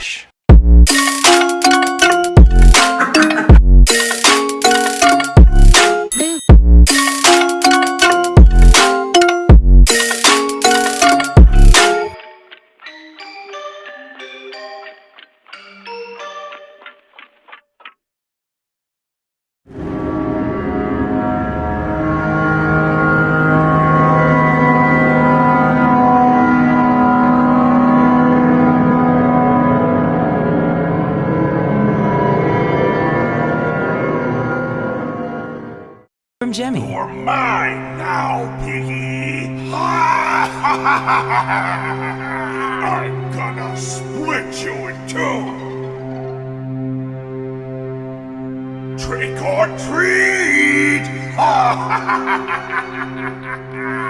Relaxa. from Jemmy. You're mine now, piggy! I'm gonna split you in two! Trick or treat!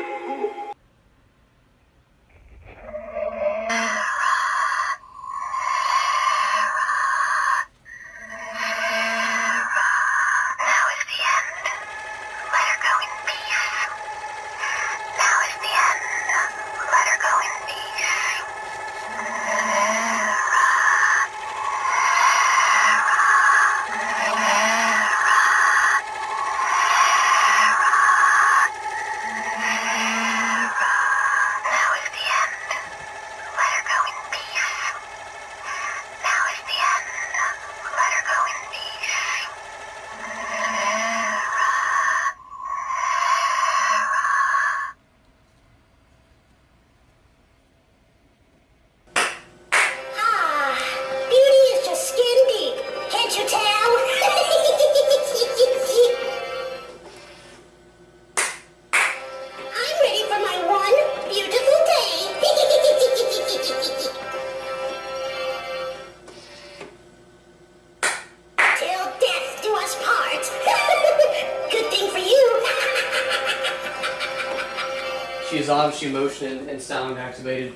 She is obviously motion and sound activated.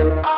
Oh.